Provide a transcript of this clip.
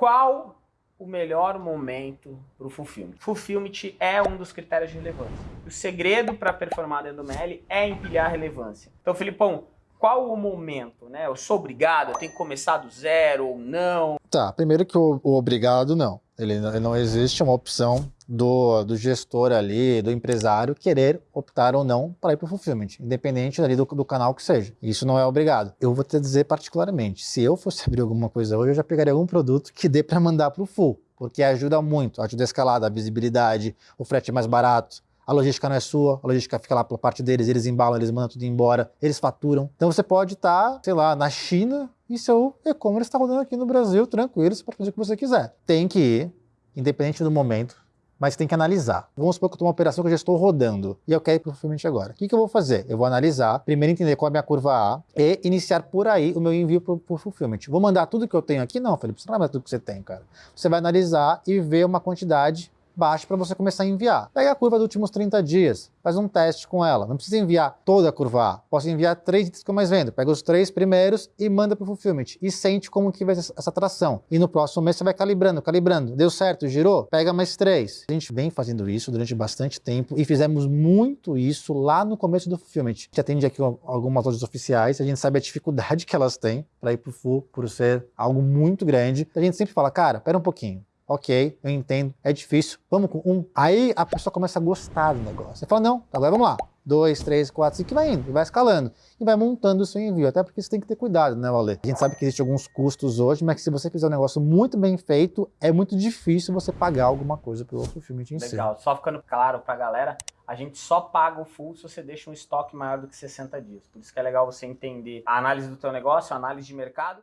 Qual o melhor momento para o fulfillment? Fulfillment é um dos critérios de relevância. O segredo para performar dentro do ML é empilhar relevância. Então, Filipão, qual o momento, né? Eu sou obrigado, eu tenho que começar do zero ou não? Tá, primeiro que o, o obrigado não. Ele, ele, não existe uma opção do, do, gestor ali, do empresário, querer optar ou não para ir para o fulfillment, independente ali do, do, canal que seja. Isso não é obrigado. Eu vou te dizer particularmente, se eu fosse abrir alguma coisa hoje, eu já pegaria algum produto que dê para mandar para o full, porque ajuda muito, ajuda a escalada, a visibilidade, o frete é mais barato, a logística não é sua, a logística fica lá pela parte deles, eles embalam, eles mandam tudo embora, eles faturam. Então você pode estar, tá, sei lá, na China e seu e-commerce está rodando aqui no Brasil tranquilo, você pode fazer o que você quiser. Tem que ir, independente do momento, mas tem que analisar. Vamos supor que eu estou uma operação que eu já estou rodando e eu quero ir para o fulfillment agora. O que, que, eu vou fazer? Eu vou analisar, primeiro entender qual é a minha curva A e iniciar por aí o meu envio para o fulfillment. Vou mandar tudo que eu tenho aqui? Não, Felipe, você não vai mandar tudo que você tem, cara. Você vai analisar e ver uma quantidade baixa para você começar a enviar. Pega a curva dos últimos 30 dias, faz um teste com ela. Não precisa enviar toda a curva A. Posso enviar três itens que eu mais vendo. Pega os três primeiros e manda para o fulfillment. E sente como que vai ser essa atração. E no próximo mês você vai calibrando, calibrando. Deu certo, girou? Pega mais três. A gente vem fazendo isso durante bastante tempo e fizemos muito isso lá no começo do fulfillment. A gente atende aqui algumas lojas oficiais, a gente sabe a dificuldade que elas têm para ir para o full, por ser algo muito grande. A gente sempre fala, cara, pera um pouquinho ok, eu entendo, é difícil, vamos com um. Aí a pessoa começa a gostar do negócio. Você fala, não, agora vamos lá. Dois, três, quatro, cinco, e vai indo, e vai escalando. E vai montando o seu envio, até porque você tem que ter cuidado, né, Valê? A gente sabe que existem alguns custos hoje, mas que se você fizer um negócio muito bem feito, é muito difícil você pagar alguma coisa pelo outro filme em si. Legal, só ficando claro pra galera, a gente só paga o full se você deixa um estoque maior do que 60 dias. Por isso que é legal você entender a análise do teu negócio, a análise de mercado.